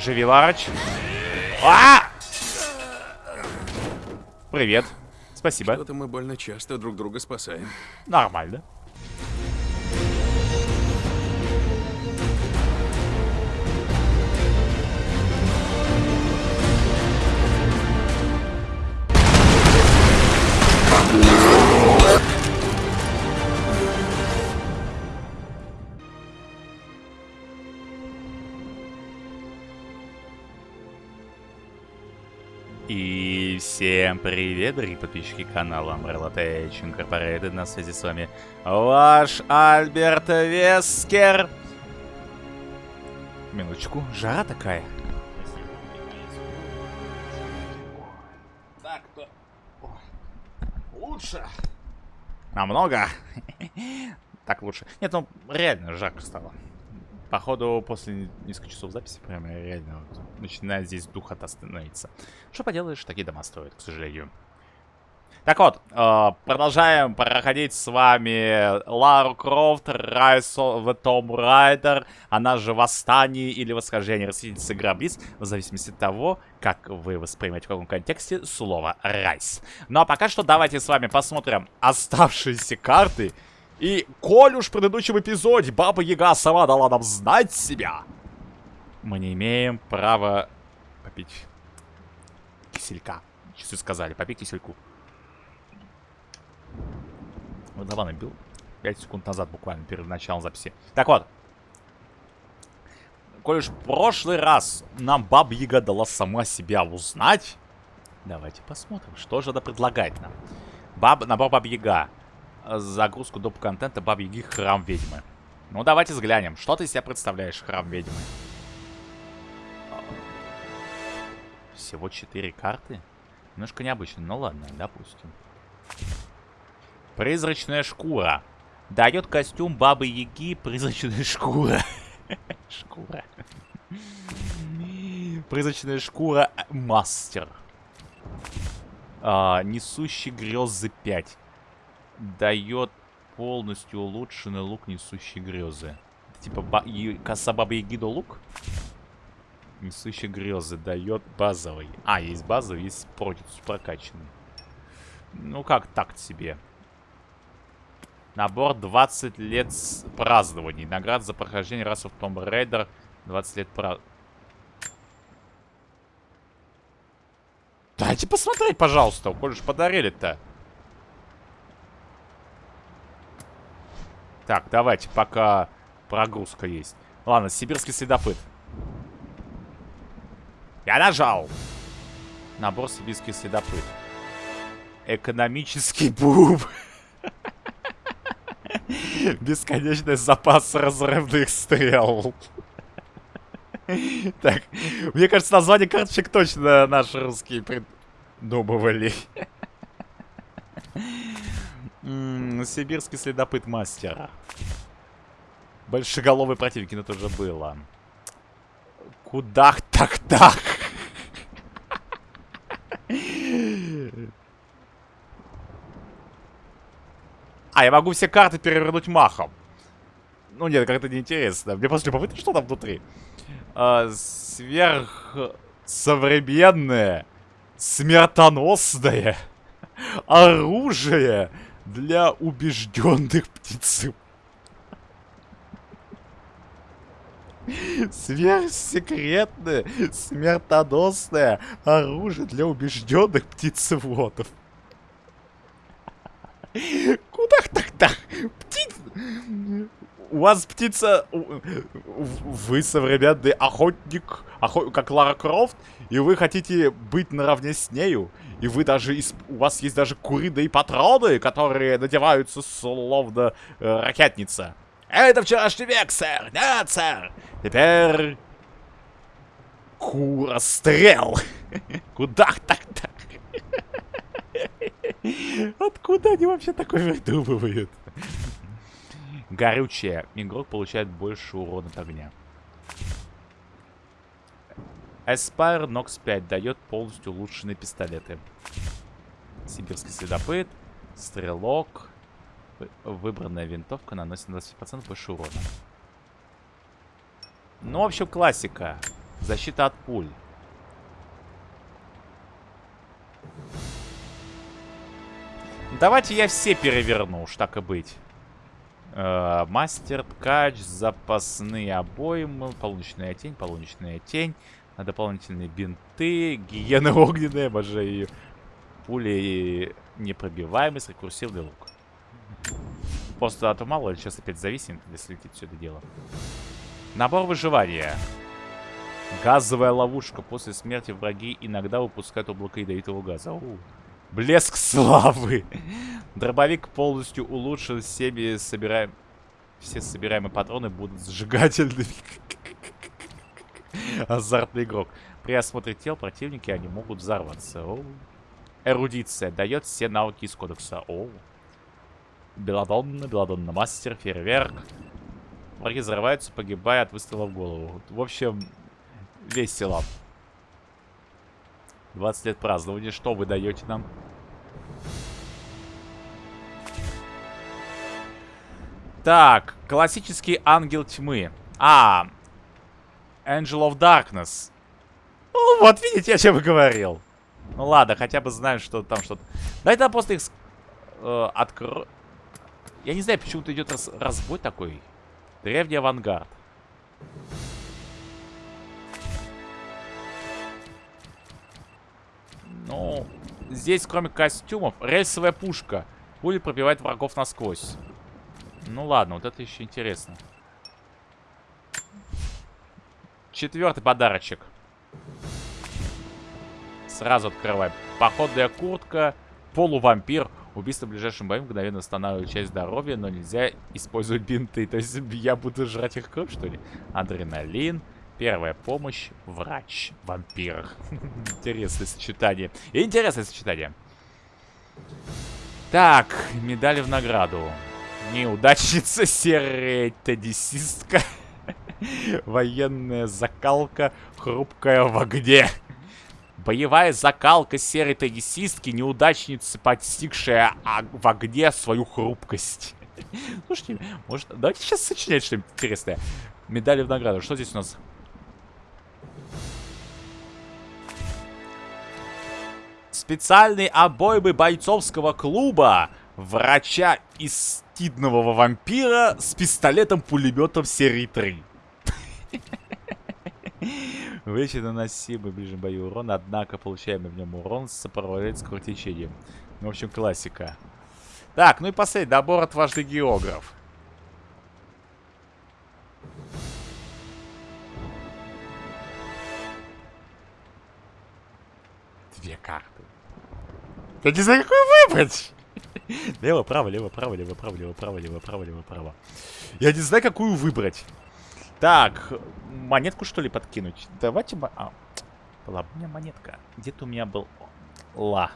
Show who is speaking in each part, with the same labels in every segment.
Speaker 1: Живи, Ларыч. А! Привет. Спасибо.
Speaker 2: Что-то мы больно часто друг друга спасаем.
Speaker 1: Нормально. Всем привет, дорогие подписчики канала Umbrella Tech Incorporated. На связи с вами ваш Альберт Вескер. Минуточку, жара такая. Так-то лучше. Намного. Так лучше. Нет, ну реально жарко стало. Походу, после нескольких часов записи, прям реально вот, начинает здесь дух становиться. Что поделаешь, такие дома строят, к сожалению. Так вот, э, продолжаем проходить с вами Лару Крофт, Райс в Том Райдер, она же Восстание или Восхождение Расхитительницы Гробниц, в зависимости от того, как вы воспринимаете в каком контексте слово Райс. Ну а пока что давайте с вами посмотрим оставшиеся карты и коль уж в предыдущем эпизоде Баба Яга сама дала нам знать себя, мы не имеем права попить киселька. Часы сказали, попей кисельку. Вот давай набил. 5 секунд назад буквально, перед началом записи. Так вот. Коль уж в прошлый раз нам Баба Яга дала сама себя узнать, давайте посмотрим, что же она предлагает нам. Баб, набор Баба Яга загрузку доп. контента Бабьи Яги Храм Ведьмы. Ну, давайте взглянем. Что ты из себя представляешь, Храм Ведьмы? Всего 4 карты? Немножко необычно, ну ладно, допустим. Призрачная шкура. Дает костюм Бабы Яги призрачная шкура. Шкура. Призрачная шкура мастер. А, несущий грезы 5 дает полностью улучшенный лук несущей грезы. Типа ба коса бабы Ягида лук? Несущий грезы дает базовый. А, есть базовый, есть прокачанный. Ну как так себе. Набор 20 лет празднований. Наград за прохождение расы в Tomb Raider. 20 лет празднований. Дайте посмотреть, пожалуйста. Коль же подарили-то. Так, давайте, пока прогрузка есть. Ладно, сибирский следопыт. Я нажал. Набор сибирский следопыт. Экономический буб. Бесконечный запас разрывных стрел. Так, мне кажется, название карточек точно наши русские придумывали. Сибирский следопыт мастера. Большеголовый противник, это уже было. Куда так так? А, я могу все карты перевернуть махом. Ну нет, как-то неинтересно. Мне просто любопытно, что там внутри. А, сверхсовременное, смертоносное оружие для убежденных птицев. Сверхсекретное, смертоносное оружие для убежденных птицеводов. Куда так-так? Птиц... У вас птица... Вы современный охотник, охот... как Лара Крофт, и вы хотите быть наравне с нею. И вы даже... У вас есть даже куриные патроны, которые надеваются словно э, ракетница. Это вчерашний век, сэр! Нет, сэр! Теперь... Курострел! Куда так-так? Откуда они вообще такое выдумывают? Горючее. Игрок получает больше урона от огня. Aspire Nox 5 дает полностью улучшенные пистолеты. Сибирский следопыт, стрелок, выбранная винтовка наносит на 20% больше урона. Ну, в общем, классика. Защита от пуль. Давайте я все переверну, уж так и быть. Э, мастер, ткач, запасные обоймы, полуночная тень, полуночная тень, дополнительные бинты, гиена огненная, обожаю ее. Пули непробиваемость, рекурсивный лук. Просто а то мало сейчас опять зависим, если летит все это дело. Набор выживания. Газовая ловушка. После смерти враги иногда выпускают облако ядовитого газа. О, блеск славы. Дробовик полностью улучшен. Все собираем... Все собираемые патроны будут сжигательными. Азартный игрок. При осмотре тел противники они могут взорваться. О. Эрудиция. Дает все навыки из кодекса. О. Беладонна, Беладонна мастер, фейерверк. Враги взрываются, погибая от выстрела в голову. В общем, весело. 20 лет празднования. Что вы даете нам? Так, классический ангел тьмы. А, Angel of Darkness. Ну, вот видите, о чем я говорил. Ну ладно, хотя бы знаем, что там что-то. Да это просто их э, откро... Я не знаю, почему-то идет раз... разбой такой. Древний авангард. Ну, здесь кроме костюмов, рельсовая пушка. Будет пробивать врагов насквозь. Ну ладно, вот это еще интересно. Четвертый подарочек. Сразу открываем. Походная куртка, полувампир. Убийство в ближайшем бою мгновенно восстанавливает часть здоровья, но нельзя использовать бинты. То есть я буду жрать их кровь, что ли? Адреналин. Первая помощь. Врач. Вампир. Интересное сочетание. Интересное сочетание. Так, медали в награду. Неудачница, серая тедисистка. Военная закалка, хрупкая в огне. Боевая закалка серой тагисистки, неудачницы, подстигшая в огне свою хрупкость. Слушайте, может, давайте сейчас сочинять что-нибудь интересное. Медали в награду. Что здесь у нас? Специальные обоймы бойцовского клуба. Врача из стидного вампира с пистолетом-пулеметом серии 3. Выше наносимый в ближнем бою урон, однако получаемый в нем урон сопровождается кровотечением. Ну, в общем, классика. Так, ну и последний набор отважный географ. Две карты. Я не знаю, какую выбрать. Лево, право, лево, право, лево, право, лево, право, лево, право, лево, право. Я не знаю, какую выбрать. Так, монетку что ли подкинуть? Давайте... А, была у меня монетка. Где-то у меня был... Ла.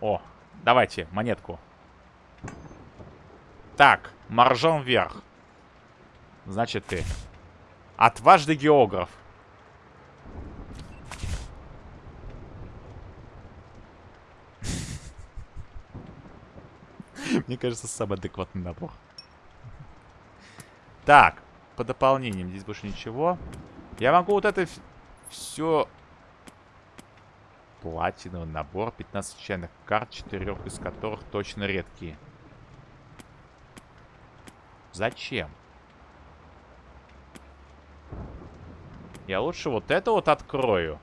Speaker 1: О, давайте, монетку. Так, маржом вверх. Значит, ты. Отважный географ. Мне кажется, самый адекватный набор. Так, по дополнениям. Здесь больше ничего. Я могу вот это все... Платиновый набор. 15 случайных карт, 4 из которых точно редкие. Зачем? Я лучше вот это вот открою.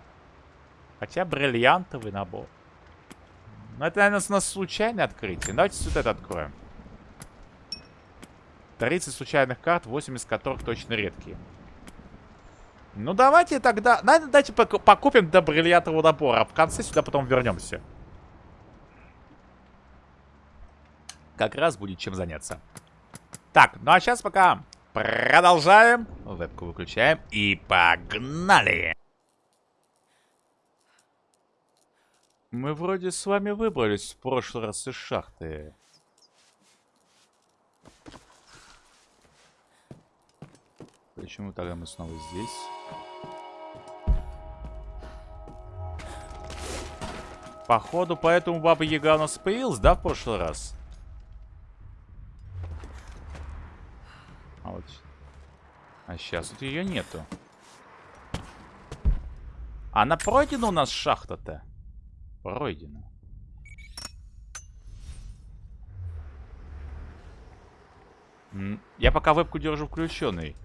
Speaker 1: Хотя бриллиантовый набор. Ну, это, наверное, у нас случайное открытие. Давайте вот это откроем. 30 случайных карт, 8 из которых точно редкие. Ну, давайте тогда... Давайте покупим до бриллиантового набора, а в конце сюда потом вернемся. Как раз будет чем заняться. Так, ну а сейчас пока продолжаем. Вебку выключаем и погнали! Мы вроде с вами выбрались в прошлый раз из шахты. Почему тогда мы снова здесь? Походу, поэтому Баба Яга у нас появилась, да, в прошлый раз? А вот... А сейчас вот ее нету. Она пройдена у нас шахта-то? Пройдена. Я пока вебку держу включенной.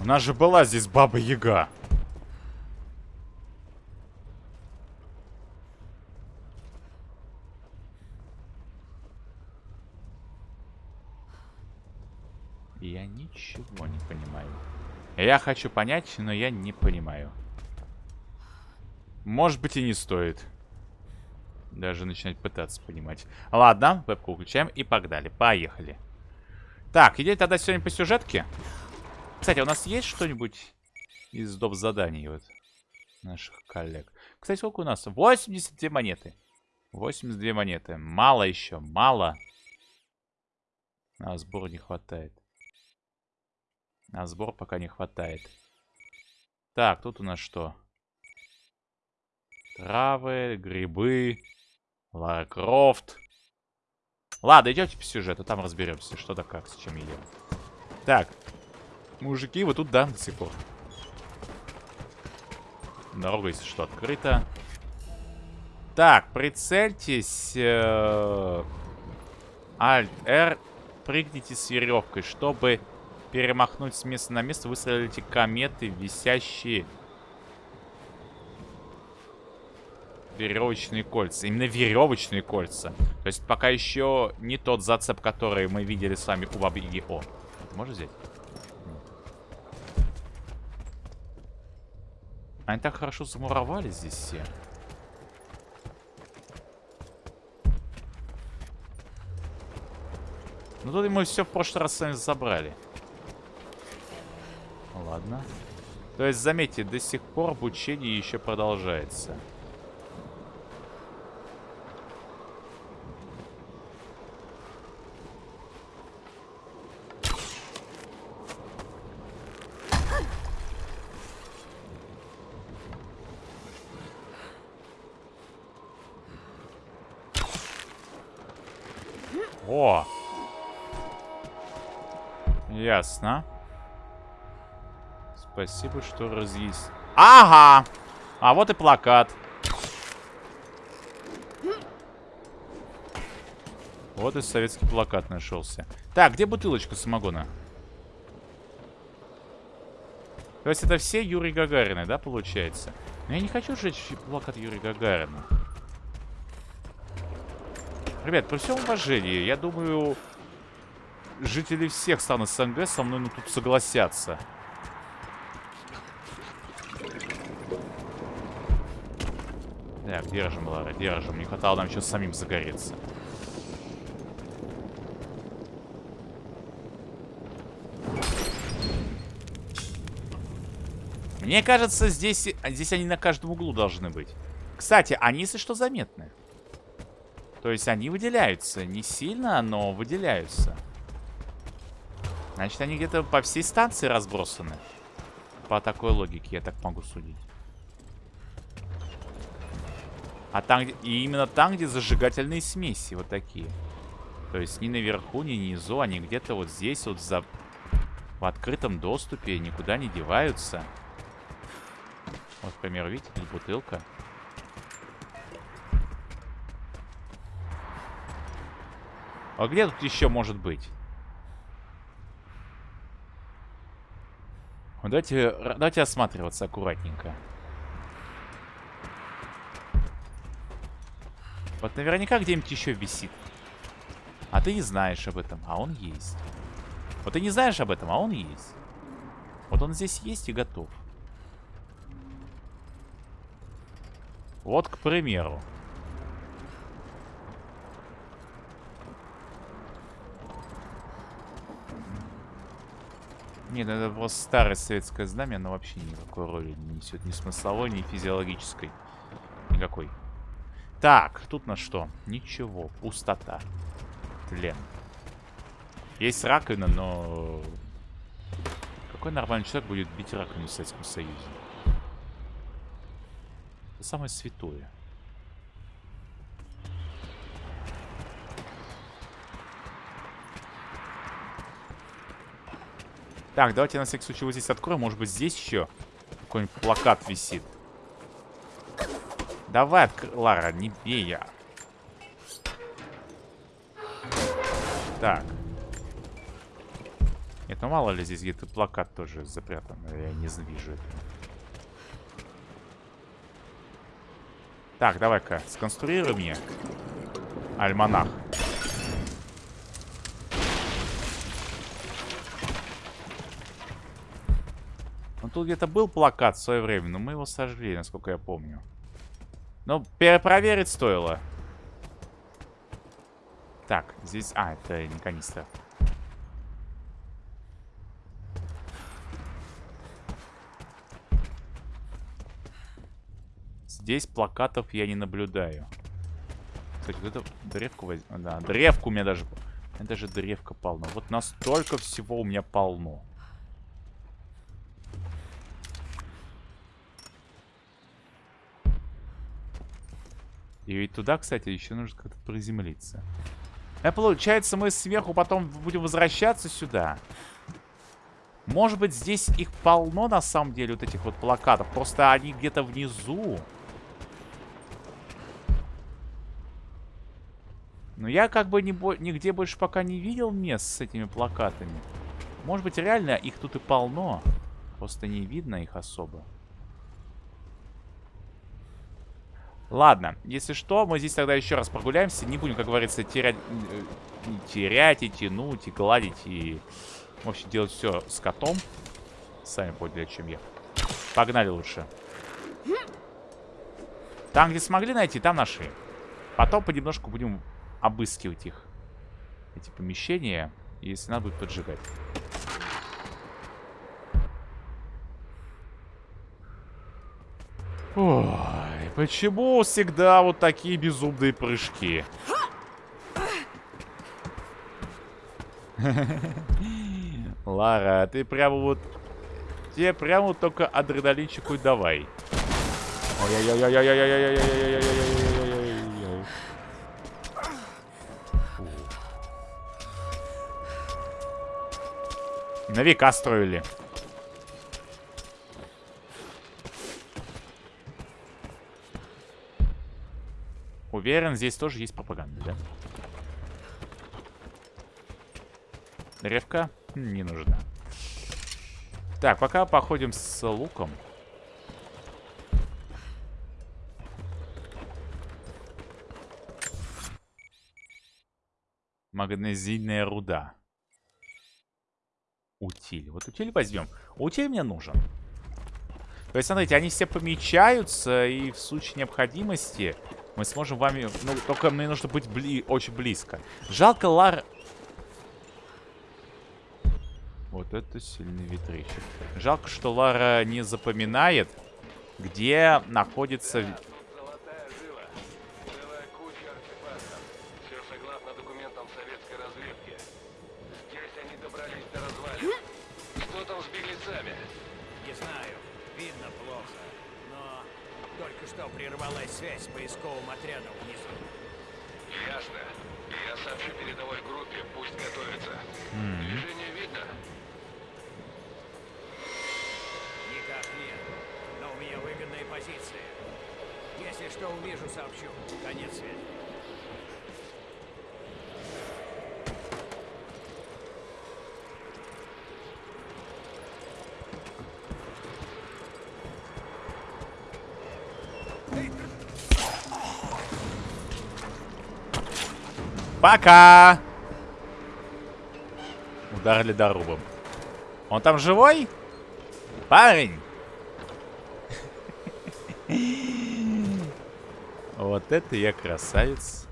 Speaker 1: У нас же была здесь Баба Яга. Я ничего не понимаю. Я хочу понять, но я не понимаю. Может быть и не стоит. Даже начинать пытаться понимать. Ладно, вебку включаем и погнали. Поехали. Так, идея тогда сегодня по сюжетке. Кстати, у нас есть что-нибудь из доп. заданий вот наших коллег? Кстати, сколько у нас? 82 монеты. 82 монеты. Мало еще, мало. На сбор не хватает. На сбор пока не хватает. Так, тут у нас что? Травы, грибы, Лара Крофт. Ладно, идемте по сюжету, там разберемся, что да как, с чем едем. Так, мужики, вы тут, да, до сих пор? Дорога, если что, открыта. Так, прицельтесь. Э, Alt-R. Прыгните с веревкой, чтобы перемахнуть с места на место. Выстрелите кометы, висящие веревочные кольца. Именно веревочные кольца. То есть пока еще не тот зацеп, который мы видели с вами у Бабы Яги. О, можно взять? Они так хорошо замуровали здесь все. Ну тут мы все в прошлый раз с забрали. Ладно. То есть, заметьте, до сих пор обучение еще продолжается. О! Ясно. Спасибо, что разъяснил. Ага! А вот и плакат. Вот и советский плакат нашелся. Так, где бутылочка самогона? То есть это все Юрий Гагарины, да, получается? Но я не хочу сжечь плакат Юрия Гагарина. Ребят, при всем уважении, я думаю, жители всех стран СНГ со мной ну, тут согласятся. Так, держим, Лара, держим. Не хватало нам сейчас самим загореться. Мне кажется, здесь, здесь они на каждом углу должны быть. Кстати, они, если что, заметны. То есть они выделяются. Не сильно, но выделяются. Значит, они где-то по всей станции разбросаны. По такой логике, я так могу судить. А там, где... И именно там, где зажигательные смеси, вот такие. То есть ни наверху, ни внизу, они где-то вот здесь вот за... в открытом доступе никуда не деваются. Вот, к примеру, видите, здесь бутылка. А где тут еще может быть? Давайте, давайте осматриваться аккуратненько. Вот наверняка где-нибудь еще висит. А ты не знаешь об этом, а он есть. Вот ты не знаешь об этом, а он есть. Вот он здесь есть и готов. Вот, к примеру. Нет, ну это просто старое советское знамя, оно вообще никакой роли не несет. Ни смысловой, ни физиологической. Никакой. Так, тут на что? Ничего, пустота. Тлен. Есть раковина, но... Какой нормальный человек будет бить раковину в Советском Союзе? Это самое святое. Так, давайте на всякий случай вот здесь откроем. Может быть, здесь еще какой-нибудь плакат висит. Давай, отк... Лара, не бей я. Так. Нет, ну мало ли здесь где-то плакат тоже запрятан. Я не вижу это. Так, давай-ка, сконструируй мне альманах. Ну, тут где-то был плакат в свое время, но мы его сожгли, насколько я помню. Но перепроверить стоило. Так, здесь... А, это не канистра. Здесь плакатов я не наблюдаю. Кстати, вот эту древку возьму. Да, древку у меня даже... Это же древка полно. Вот настолько всего у меня полно. И ведь туда, кстати, еще нужно как-то приземлиться. А получается, мы сверху потом будем возвращаться сюда. Может быть, здесь их полно, на самом деле, вот этих вот плакатов. Просто они где-то внизу. Но я как бы не бо нигде больше пока не видел мест с этими плакатами. Может быть, реально их тут и полно. Просто не видно их особо. Ладно, если что, мы здесь тогда еще раз прогуляемся. Не будем, как говорится, терять, э, терять и тянуть, и гладить, и в общем делать все с котом. Сами поняли, о чем я. Погнали лучше. Там, где смогли найти, там нашли. Потом понемножку будем обыскивать их. Эти помещения, если надо будет поджигать. Ой, почему всегда вот такие безумные прыжки? Лара, ты прямо вот... Тебе прямо вот только адреналинчику давай. На века строили. Уверен, здесь тоже есть пропаганда, да? Древка не нужна. Так, пока походим с луком. Магнезийная руда. Утиль. Вот утиль возьмем. Утиль мне нужен. То есть, смотрите, они все помечаются, и в случае необходимости мы сможем вами... Ну, только мне нужно быть бли... очень близко. Жалко Лар... Вот это сильный ветричек. Жалко, что Лара не запоминает, где находится... Пока! Ударили дорубом. Он там живой? Парень! Вот это я красавец.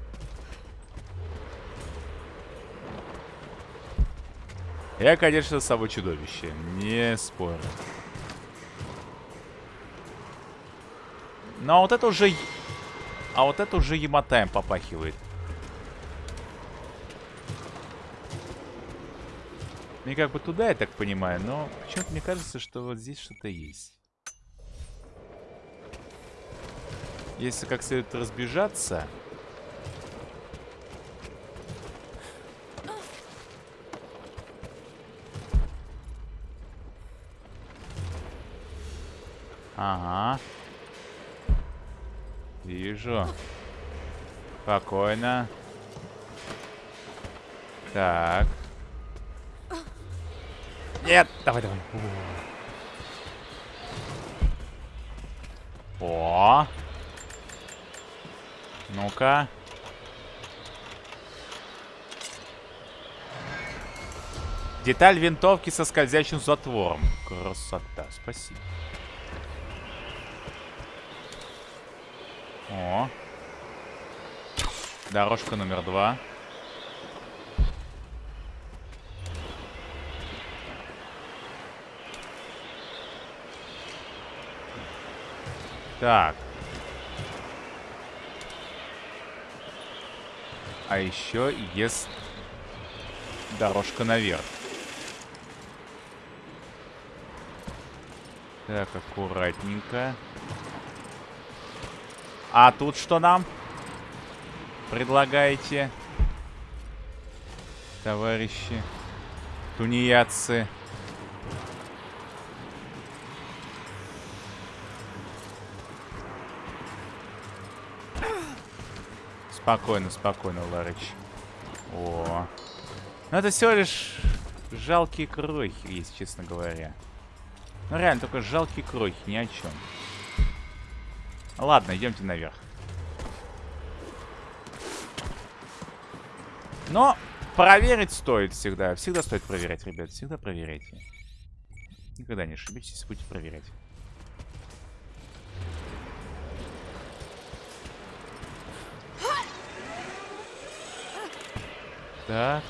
Speaker 1: Я, конечно, собой чудовище. Не спорю. Но вот это уже... А вот это уже емотаем попахивает. Мне как бы туда, я так понимаю, но почему-то мне кажется, что вот здесь что-то есть. Если как следует разбежаться... Ага. Вижу. Спокойно. Так. Нет, давай, давай. О. Ну-ка. Деталь винтовки со скользящим затвором. Красота, спасибо. О. Дорожка номер два. Так. А еще есть дорожка наверх. Так, аккуратненько. А тут что нам предлагаете, товарищи тунеядцы? Спокойно, спокойно, Ларыч. О. Ну это всего лишь жалкие крохи, если честно говоря. Ну реально, только жалкие крохи, ни о чем. Ладно, идемте наверх. Но проверить стоит всегда. Всегда стоит проверять, ребят. Всегда проверяйте. Никогда не ошибитесь, будете проверять. Так.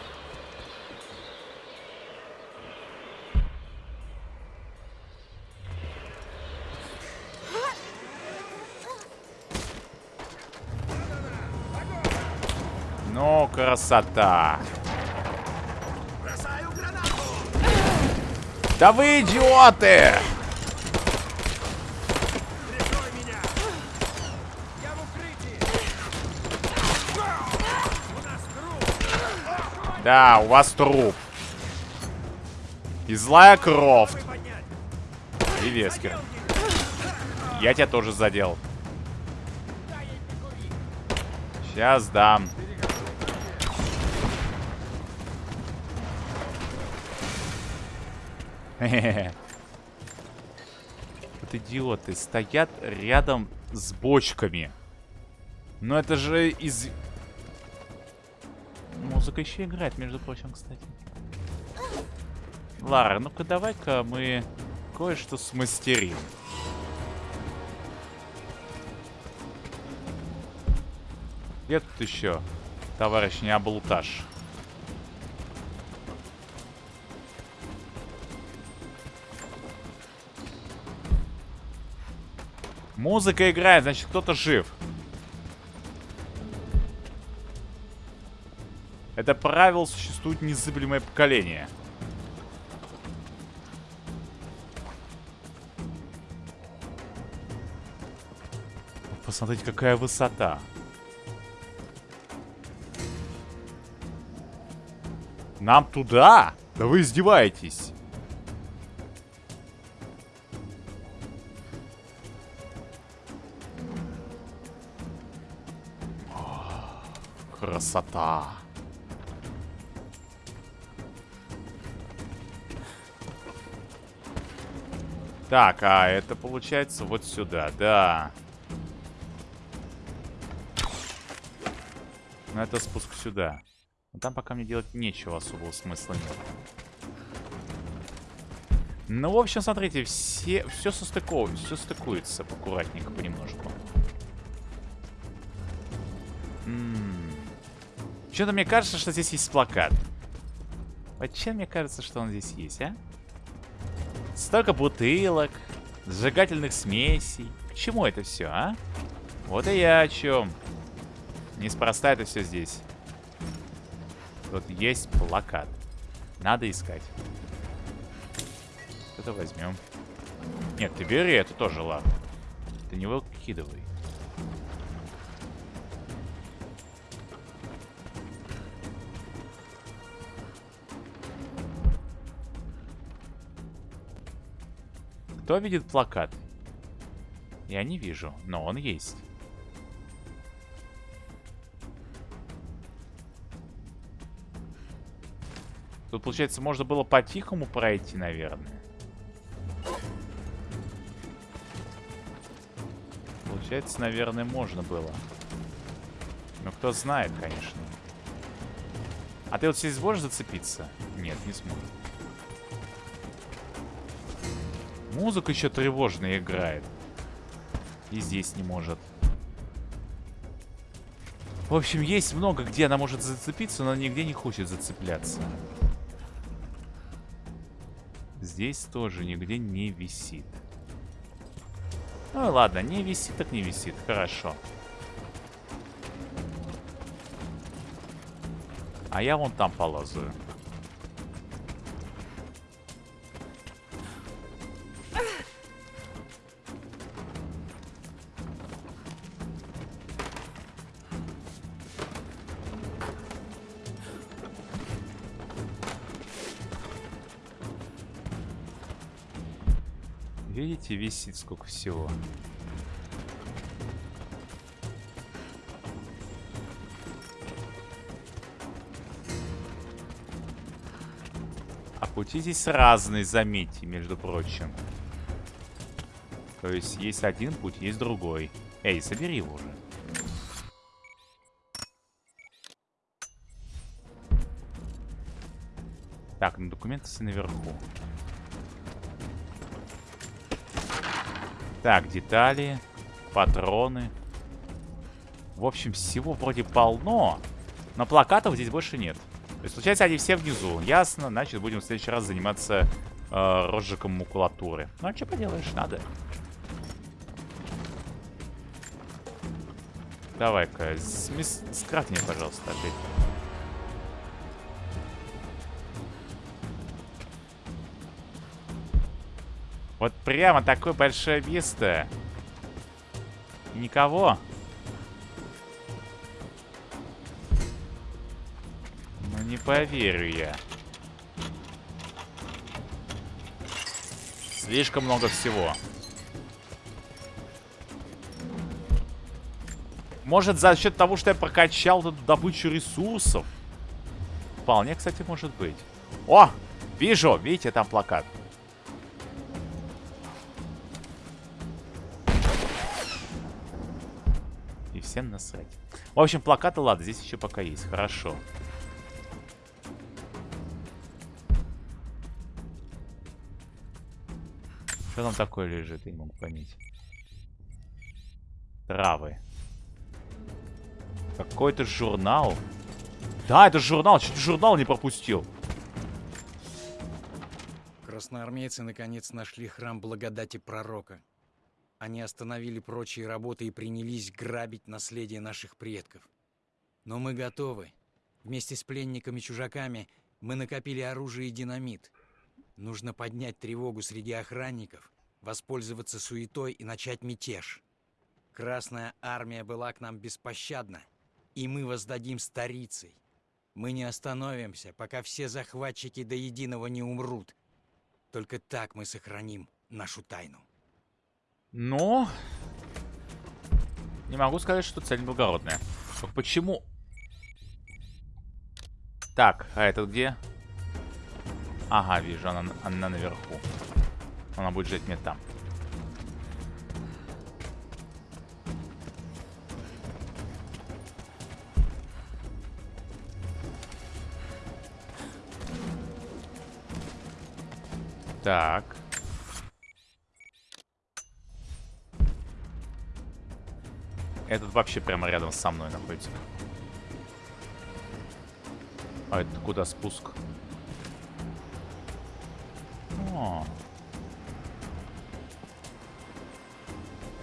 Speaker 1: Ну, красота. Да вы идиоты!
Speaker 3: Я в укрытии!
Speaker 1: Да, у вас труп. И злая Крофт. И Вескер. Я тебя тоже задел. Сейчас дам. Вот идиоты стоят рядом с бочками. Но это же из... Музыка еще играет, между прочим, кстати. Лара, ну-ка давай-ка мы кое-что смастерим. Где тут еще, товарищ не облуташ? Музыка играет, значит кто-то жив. Это правило существует незыблемое поколение. Посмотрите, какая высота. Нам туда? Да вы издеваетесь. Красота. Так, а это получается вот сюда, да. Ну, это спуск сюда. Но там пока мне делать нечего, особого смысла нет. Ну, в общем, смотрите, все, все состыковывается, все стыкуется аккуратненько, понемножку. Что-то мне кажется, что здесь есть плакат. Вот чем мне кажется, что он здесь есть, а? Столько бутылок, сжигательных смесей. К чему это все, а? Вот и я о чем. Неспроста это все здесь. Тут есть плакат. Надо искать. Это возьмем. Нет, ты бери, это тоже ладно. Ты не выкидывай. Кто видит плакат? Я не вижу, но он есть. Тут, получается, можно было по-тихому пройти, наверное. Получается, наверное, можно было. Но кто знает, конечно. А ты вот здесь сможешь зацепиться? Нет, не сможешь. Музыка еще тревожная играет. И здесь не может. В общем, есть много, где она может зацепиться, но нигде не хочет зацепляться. Здесь тоже нигде не висит. Ну ладно, не висит, так не висит. Хорошо. А я вон там полазаю. Видите, висит сколько всего. А пути здесь разные, заметьте, между прочим. То есть есть один путь, есть другой. Эй, собери его уже. Так, ну документы все наверху. Так, детали, патроны. В общем, всего вроде полно, но плакатов здесь больше нет. То есть, получается, они все внизу. Ясно, значит, будем в следующий раз заниматься э, розжигом макулатуры. Ну, а что поделаешь, надо. Давай-ка, скрафти мне, пожалуйста, опять. Вот прямо такое большое место. Никого. Ну не поверю я. Слишком много всего. Может, за счет того, что я прокачал эту добычу ресурсов? Вполне, кстати, может быть. О! Вижу! Видите, там плакат. Всем насрать. В общем, плакаты, ладно, здесь еще пока есть. Хорошо. Что там такое лежит, я не могу понять. Травы. Какой-то журнал. Да, это журнал. Чуть журнал не пропустил.
Speaker 3: Красноармейцы наконец нашли храм благодати пророка. Они остановили прочие работы и принялись грабить наследие наших предков. Но мы готовы. Вместе с пленниками-чужаками мы накопили оружие и динамит. Нужно поднять тревогу среди охранников, воспользоваться суетой и начать мятеж. Красная армия была к нам беспощадна, и мы воздадим старицей. Мы не остановимся, пока все захватчики до единого не умрут. Только так мы сохраним нашу тайну.
Speaker 1: Но... Не могу сказать, что цель благородная. Почему? Так, а это где? Ага, вижу, она, она наверху. Она будет жить мне там. Так. Этот вообще прямо рядом со мной находится. А это куда спуск? О.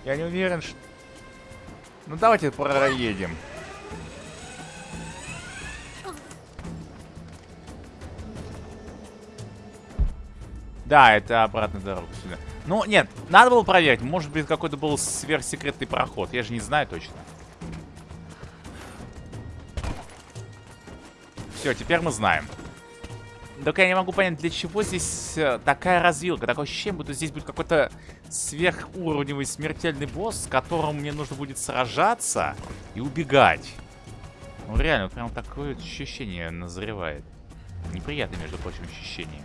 Speaker 1: Я не уверен, что... Ну давайте проедем. Да, это обратная дорога сюда. Ну, нет, надо было проверить. Может быть, какой-то был сверхсекретный проход. Я же не знаю точно. Все, теперь мы знаем. Только я не могу понять, для чего здесь э, такая развилка. Такое ощущение, будто здесь будет какой-то сверхуровневый смертельный босс, с которым мне нужно будет сражаться и убегать. Ну реально, прям такое ощущение назревает. Неприятное, между прочим, ощущение.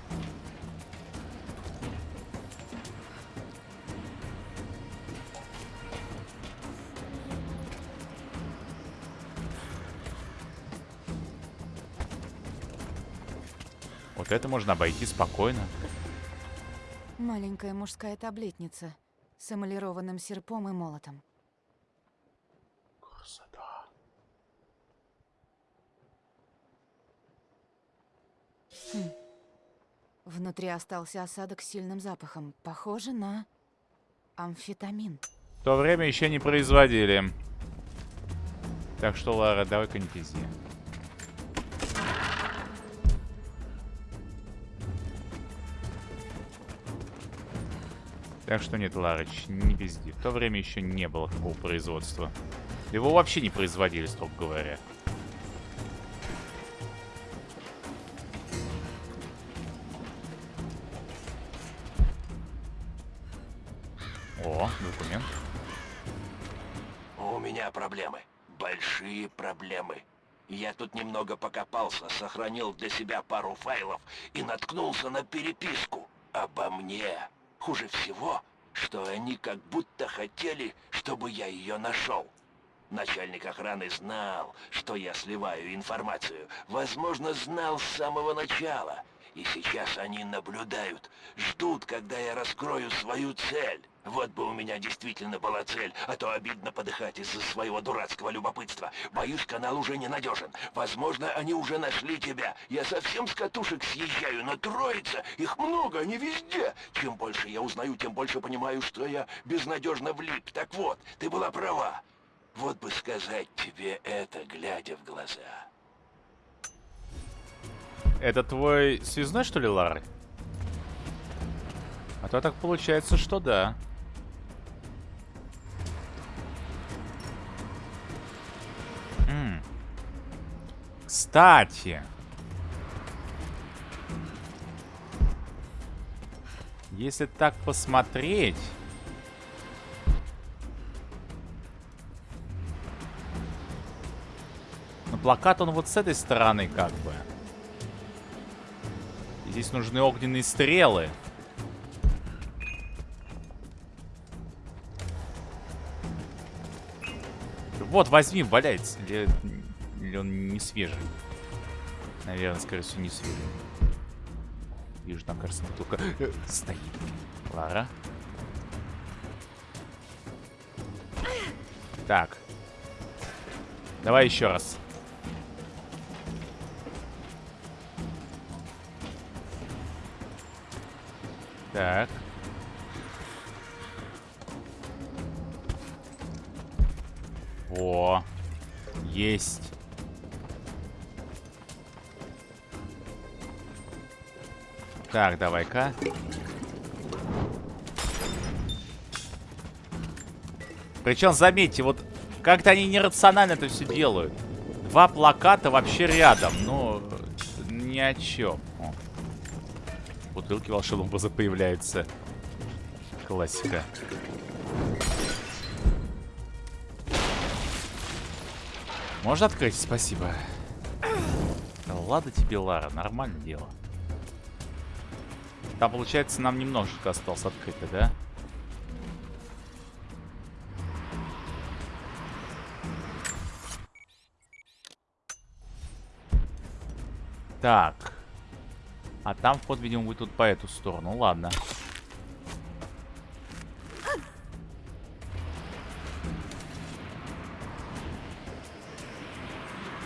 Speaker 1: Вот это можно обойти спокойно.
Speaker 4: Маленькая мужская таблетница с эмалированным серпом и молотом.
Speaker 1: Красота.
Speaker 4: Внутри остался осадок с сильным запахом. Похоже на амфетамин.
Speaker 1: В то время еще не производили. Так что, Лара, давай-ка не Так что нет, Ларыч, не пизди. В то время еще не было такого производства. Его вообще не производили, строго говоря. О, документ.
Speaker 5: У меня проблемы. Большие проблемы. Я тут немного покопался, сохранил для себя пару файлов и наткнулся на переписку обо мне. Хуже всего, что они как будто хотели, чтобы я ее нашел. Начальник охраны знал, что я сливаю информацию. Возможно, знал с самого начала. И сейчас они наблюдают, ждут, когда я раскрою свою цель. Вот бы у меня действительно была цель, а то обидно подыхать из-за своего дурацкого любопытства. Боюсь, канал уже ненадежен. Возможно, они уже нашли тебя. Я совсем с катушек съезжаю, но троица, их много, они везде. Чем больше я узнаю, тем больше понимаю, что я безнадежно влип. Так вот, ты была права. Вот бы сказать тебе это, глядя в глаза.
Speaker 1: Это твой связной, что ли, Лары? А то так получается, что да. Кстати. Если так посмотреть... Но плакат он вот с этой стороны как бы. Здесь нужны огненные стрелы. Вот, возьми, валяется. Или, или он не свежий? Наверное, скорее всего, не свежий. Вижу, там, кажется, только стоит. Лара. Так. Давай еще раз. Так. Во. Есть. Так, давай-ка. Причем, заметьте, вот как-то они нерационально это все делают. Два плаката вообще рядом, но ни о чем. О. Бутылки волшебного образа появляются. Классика. Можно открыть? Спасибо. Да ладно тебе, Лара, нормальное дело. Там, получается, нам немножечко осталось открыто, да? Так. А там вход, видимо, будет тут по эту сторону. Ладно.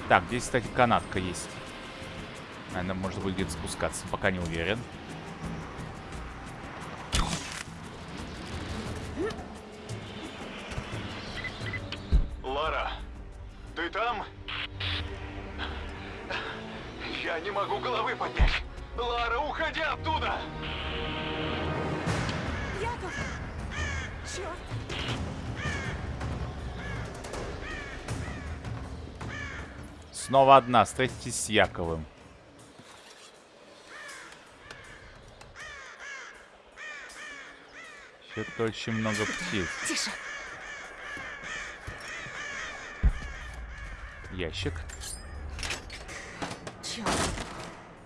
Speaker 1: Так, здесь, кстати, канатка есть. Наверное, можно будет где-то спускаться. Пока не уверен. Снова одна. Встретитесь с Яковым. Что-то очень много птиц.
Speaker 4: Тише!
Speaker 1: Ящик.
Speaker 4: Черт!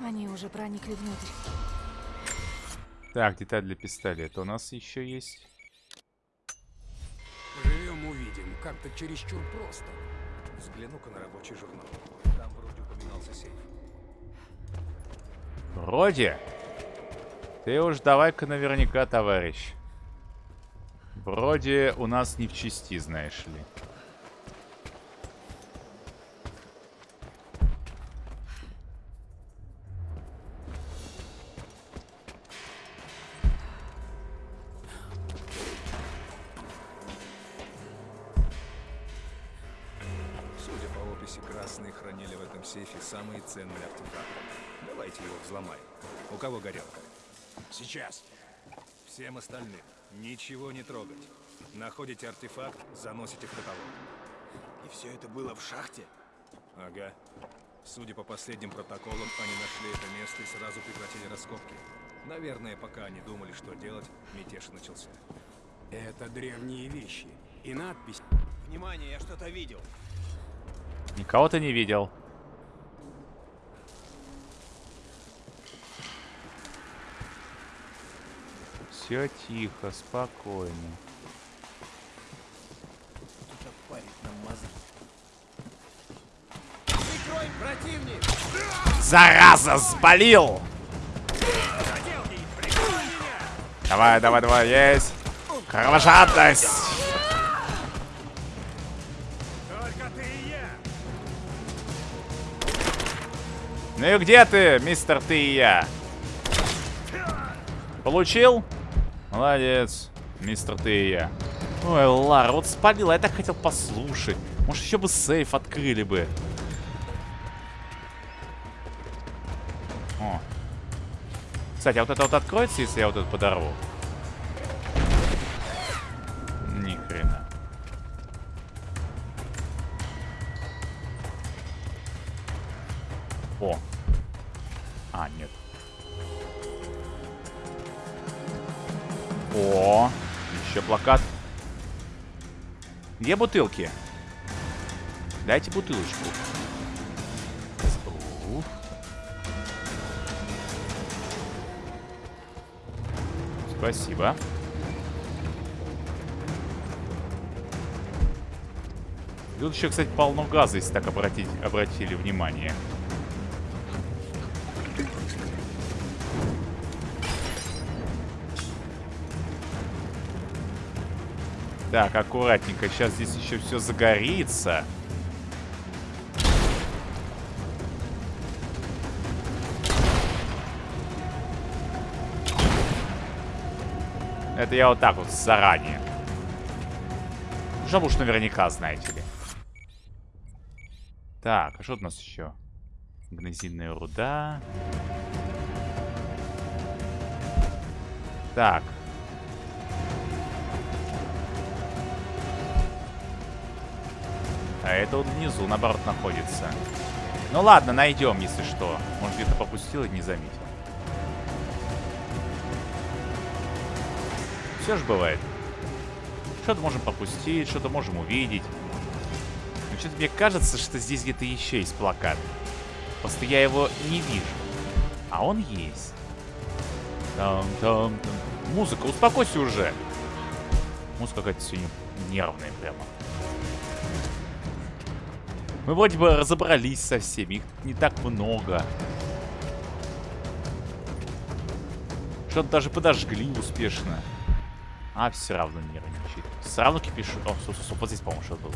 Speaker 4: Они уже проникли внутрь.
Speaker 1: Так, деталь для пистолета у нас еще есть.
Speaker 2: Живем, увидим. Как-то чересчур просто. Взгляну-ка на рабочий журнал. Там вроде упоминался сейф.
Speaker 1: Вроде. Ты уж давай-ка наверняка, товарищ. Вроде у нас не в части, знаешь ли.
Speaker 2: Судя по описи, красные хранили в этом сейфе самые ценные артефакты. Давайте его взломаем. У кого горелка? Сейчас. Всем остальным ничего не трогать. Находите артефакт, заносите в каталог.
Speaker 6: И все это было в шахте?
Speaker 2: Ага. Судя по последним протоколам, они нашли это место и сразу прекратили раскопки. Наверное, пока они думали, что делать, мятеж начался.
Speaker 6: Это древние вещи. И надпись. Внимание, я что-то видел.
Speaker 1: Никого ты не видел. Все тихо, спокойно. Зараза,
Speaker 6: меня!
Speaker 1: Давай, давай, давай, есть! Кровожадность! Ну и где ты, мистер ты и я? Получил? Молодец, мистер ты и я. Ой, Лара, вот спалила, я так хотел послушать. Может, еще бы сейф открыли бы. О. Кстати, а вот это вот откроется, если я вот это подорву? О, еще плакат. Где бутылки? Дайте бутылочку. Уф. Спасибо. Тут еще, кстати, полно газа, если так обратить, обратили внимание. Так, аккуратненько. Сейчас здесь еще все загорится. Это я вот так вот заранее. Чтобы уж наверняка, знаете ли. Так, а что у нас еще? Гнозинная руда. Так. А это вот внизу, наоборот, находится. Ну ладно, найдем, если что. Может, где-то попустил и не заметил. Все же бывает. Что-то можем попустить, что-то можем увидеть. Но что-то мне кажется, что здесь где-то еще есть плакат. Просто я его не вижу. А он есть. Там-там-там. Музыка, успокойся уже. Музыка какая-то сегодня нервная прямо. Мы вроде бы разобрались со всеми. Их не так много. Что-то даже подожгли успешно. А все равно нервничает. Все равно кипишит. О, стоп, стоп, стоп, вот здесь, по-моему, что-то было.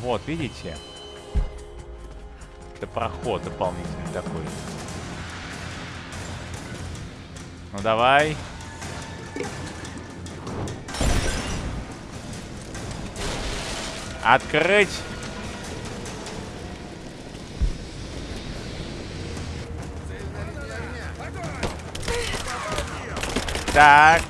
Speaker 1: Вот, видите? Это проход дополнительный такой. Ну давай. Открыть. Так.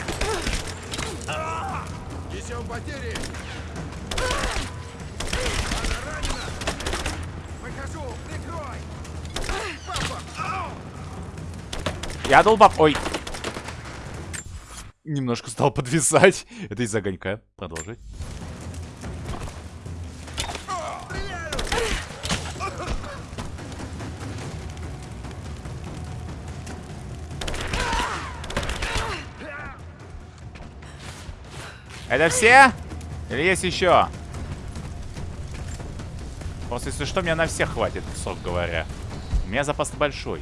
Speaker 1: Я долбап. Ой. Немножко стал подвисать. Это из огонька. Продолжить. Это все? Или есть еще? Просто если что, меня на всех хватит, сок говоря. У меня запас большой.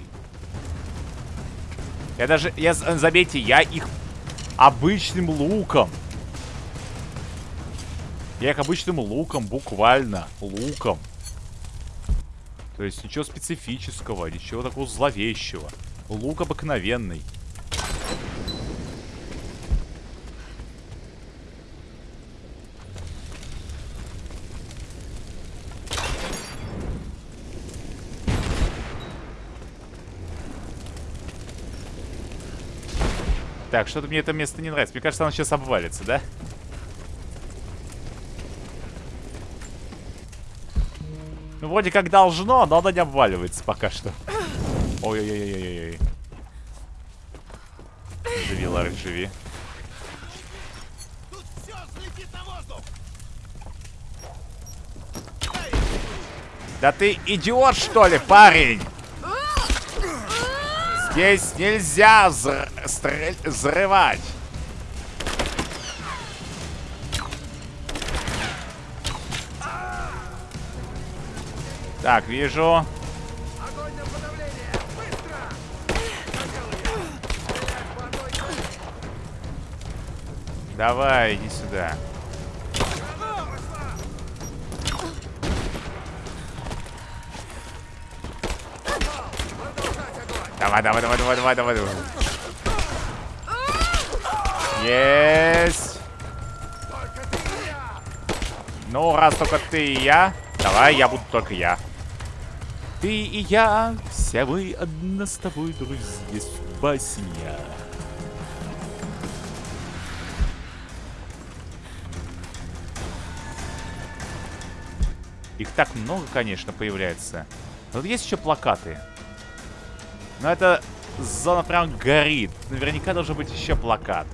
Speaker 1: Я даже... Я, заметьте, я их обычным луком. Я их обычным луком, буквально. Луком. То есть ничего специфического, ничего такого зловещего. Лук обыкновенный. Так, что-то мне это место не нравится. Мне кажется, оно сейчас обвалится, да? Ну, вроде как должно, но оно не обваливается пока что. Ой-ой-ой-ой-ой. Живи, Ларк, живи. Да ты идиот, что ли, парень? Здесь нельзя взры взрывать. Так, вижу. Давай, иди сюда. Давай, давай, давай, давай, давай, давай, давай. Есть. Ну, раз только ты и я. Давай, я буду только я. Ты и я, все мы одна с тобой, друзья, басня. Их так много, конечно, появляется. Но вот есть еще плакаты. Но это зона прям горит. Наверняка должен быть еще плакат.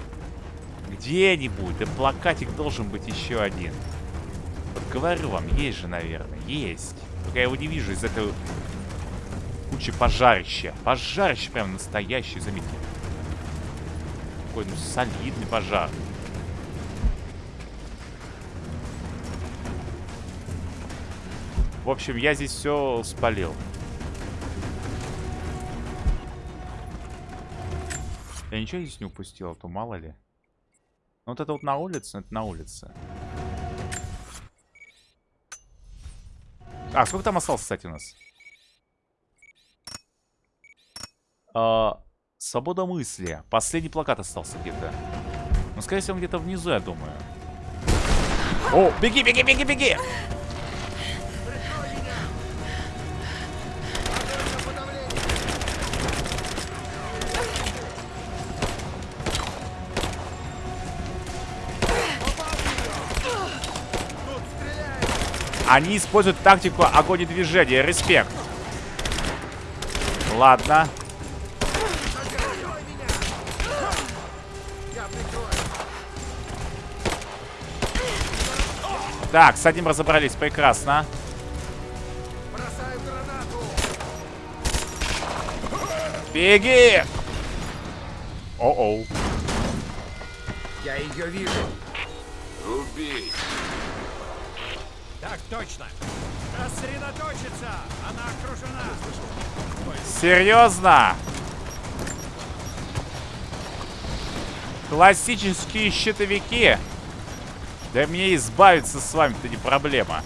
Speaker 1: Где-нибудь. Да плакатик должен быть еще один. Вот говорю вам, есть же, наверное. Есть. Только я его не вижу из этой кучи пожарища. Пожарище прям настоящий, заметьте. Такой, ну, солидный пожар. В общем, я здесь все спалил. Я ничего здесь не упустил, а то мало ли. Ну, вот это вот на улице, это на улице. А, сколько там осталось, кстати, у нас? А, свобода мысли. Последний плакат остался где-то. Ну, скорее всего, где-то внизу, я думаю. О, беги, беги, беги, беги! Они используют тактику огонь и движение. Респект. Ладно. Так, с одним разобрались. Прекрасно. Беги! О-оу.
Speaker 6: Я ее вижу.
Speaker 5: Убить.
Speaker 6: Так точно. Рассредоточиться. Она окружена.
Speaker 1: Серьезно? Классические щитовики? Да мне избавиться с вами-то не проблема.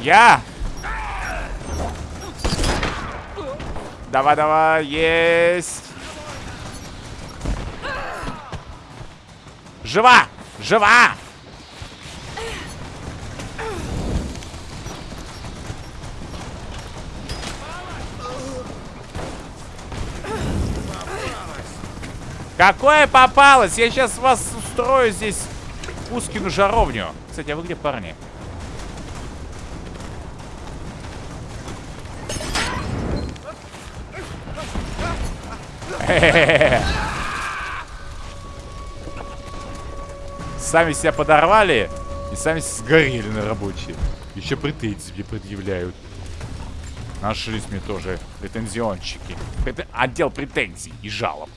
Speaker 1: Я? Давай, давай, есть. Жива! Жива! Какое попалось? Я сейчас вас устрою здесь Кускину жаровню. Кстати, а вы где, парни? Хе-хе-хе. Сами себя подорвали и сами сгорели на рабочие. Еще претензии предъявляют. Нашлись мне тоже претензионщики. Претен- Отдел претензий и жалоб.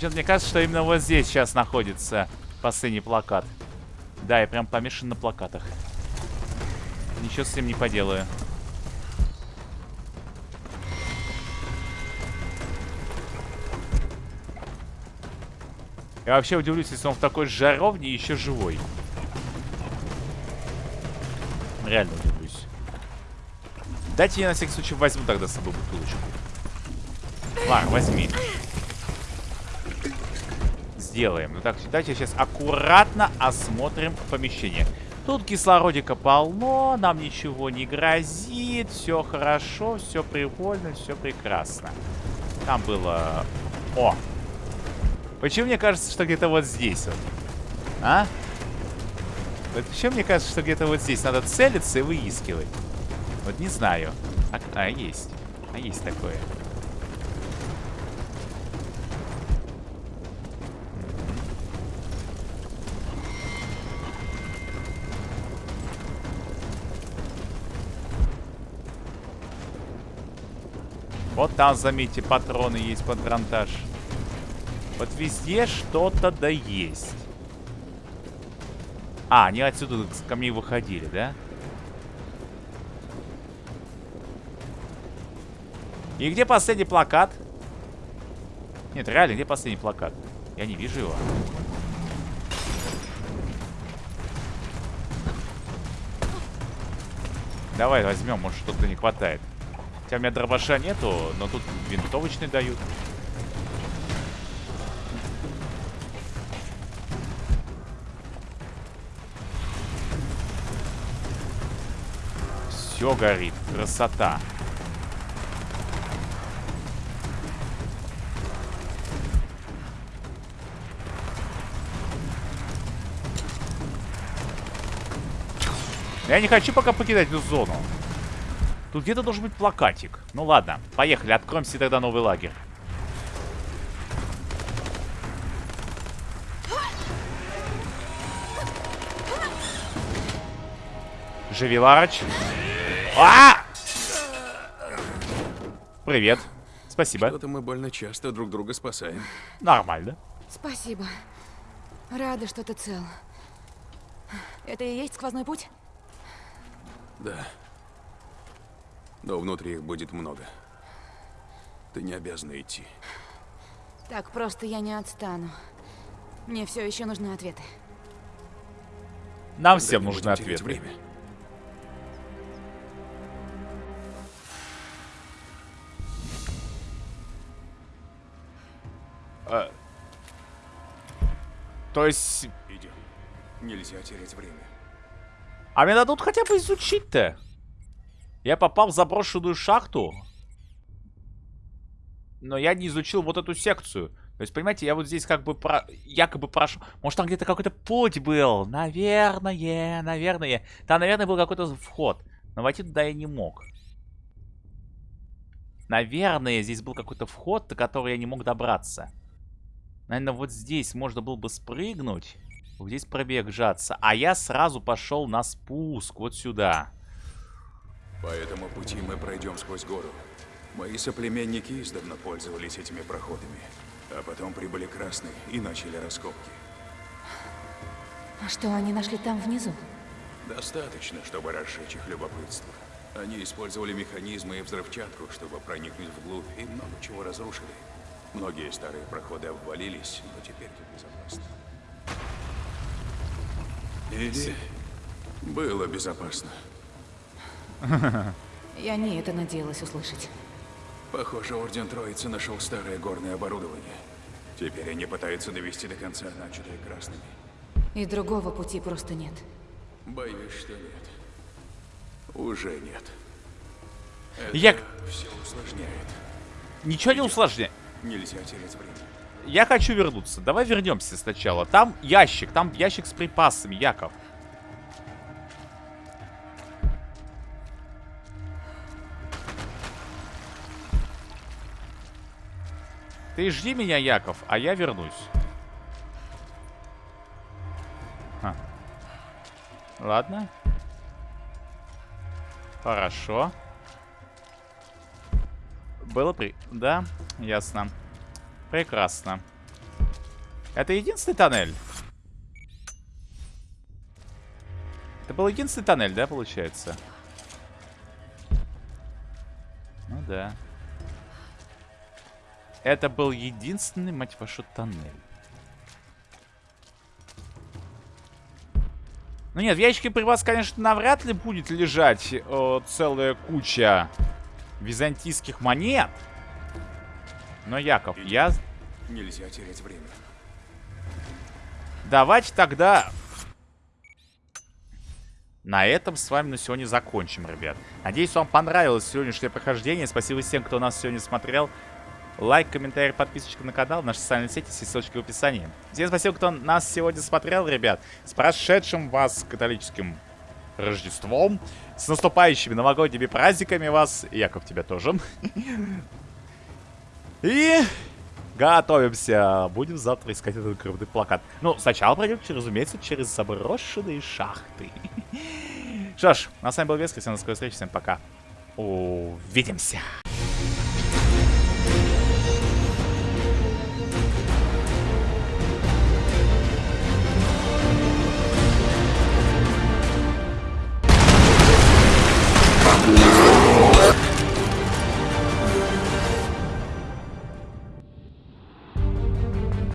Speaker 1: Мне кажется, что именно вот здесь сейчас находится последний плакат. Да, я прям помешан на плакатах. Ничего с этим не поделаю. Я вообще удивлюсь, если он в такой жаровне еще живой. Реально удивлюсь. Дайте я на всякий случай возьму тогда с собой бутылочку. Ладно, возьми. Сделаем. Ну так, давайте сейчас аккуратно осмотрим помещение. Тут кислородика полно, нам ничего не грозит, все хорошо, все прикольно, все прекрасно. Там было... О! Почему мне кажется, что где-то вот здесь вот? А? Почему мне кажется, что где-то вот здесь надо целиться и выискивать? Вот не знаю. А, а есть. А есть такое. Вот там, заметьте, патроны есть под грантаж. Вот везде что-то да есть. А, они отсюда ко мне выходили, да? И где последний плакат? Нет, реально, где последний плакат? Я не вижу его. Давай возьмем, может что-то не хватает. Хотя у меня дробаша нету, но тут винтовочный дают. Все горит. Красота. Я не хочу пока покидать эту зону. Тут где-то должен быть плакатик. Ну ладно, поехали, откроем тогда новый лагерь. Живи, Ларыч. А! Привет. Спасибо.
Speaker 6: Что-то мы больно часто друг друга спасаем.
Speaker 1: Нормально.
Speaker 4: Спасибо. Рада, что ты цел. Это и есть сквозной путь?
Speaker 6: Да. Но внутри их будет много. Ты не обязана идти.
Speaker 4: Так просто я не отстану. Мне все еще нужны ответы.
Speaker 1: Нам всем нужны ответы.
Speaker 6: время.
Speaker 1: Э, То есть...
Speaker 6: Идем. Нельзя терять время.
Speaker 1: А мне дадут хотя бы изучить-то. Я попал в заброшенную шахту. Но я не изучил вот эту секцию. То есть, понимаете, я вот здесь как бы про... якобы прошел. Может, там где-то какой-то путь был. Наверное, наверное. Там, наверное, был какой-то вход. Но войти туда я не мог. Наверное, здесь был какой-то вход, до которого я не мог добраться. Наверное, вот здесь можно было бы спрыгнуть. Вот здесь пробежаться. А я сразу пошел на спуск. Вот сюда.
Speaker 6: По этому пути мы пройдем сквозь гору. Мои соплеменники издавна пользовались этими проходами. А потом прибыли красные и начали раскопки.
Speaker 4: А что они нашли там внизу?
Speaker 6: Достаточно, чтобы разжечь их любопытство. Они использовали механизмы и взрывчатку, чтобы проникнуть вглубь, и много чего разрушили. Многие старые проходы обвалились, но теперь тут безопасно. Или было безопасно.
Speaker 4: Я не это надеялась услышать.
Speaker 6: Похоже, Орден Троицы нашел старое горное оборудование. Теперь они пытаются довести до конца начатое красными.
Speaker 4: И другого пути просто нет.
Speaker 6: Боюсь, что нет. Уже нет. Это
Speaker 1: Я-
Speaker 6: все усложняет.
Speaker 1: Ничего не усложняй.
Speaker 6: Нельзя терять время.
Speaker 1: Я хочу вернуться. Давай вернемся сначала. Там ящик, там ящик с припасами, Яков. Ты жди меня, Яков, а я вернусь. Ха. Ладно. Хорошо. Хорошо. Было при... Да, ясно. Прекрасно. Это единственный тоннель? Это был единственный тоннель, да, получается? Ну да. Это был единственный, мать вашу, тоннель. Ну нет, в ящике при вас, конечно, навряд ли будет лежать э, целая куча византийских монет. Но, Яков,
Speaker 6: Иди.
Speaker 1: я...
Speaker 6: Нельзя терять время.
Speaker 1: Давайте тогда на этом с вами на сегодня закончим, ребят. Надеюсь, вам понравилось сегодняшнее прохождение. Спасибо всем, кто нас сегодня смотрел. Лайк, комментарий, подписочка на канал, наши социальные сети, все ссылочки в описании. Всем спасибо, кто нас сегодня смотрел, ребят. С прошедшим вас католическим Рождеством. С наступающими новогодними праздниками вас. Яков, тебя тоже. И готовимся. Будем завтра искать этот крупный плакат. Ну, сначала пройдем, разумеется, через заброшенные шахты. Что ж, на с вами был Вескер. Всем до скорой встречи. Всем пока. Увидимся.